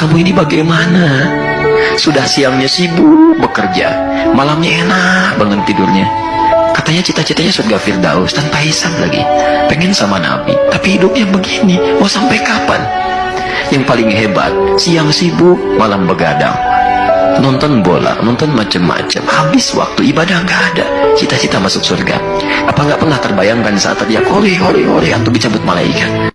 kamu ini bagaimana? Sudah siangnya sibuk bekerja, malamnya enak banget tidurnya. Katanya cita-citanya surga Firdaus tanpa hisab lagi. Pengen sama Nabi, tapi hidupnya begini, mau sampai kapan? Yang paling hebat, siang sibuk, malam begadang. Nonton bola, nonton macam-macam, habis waktu ibadah nggak ada. Cita-cita masuk surga. Apa nggak pernah terbayangkan saat teriak, hore, hore, hore, atau dicabut malaikat?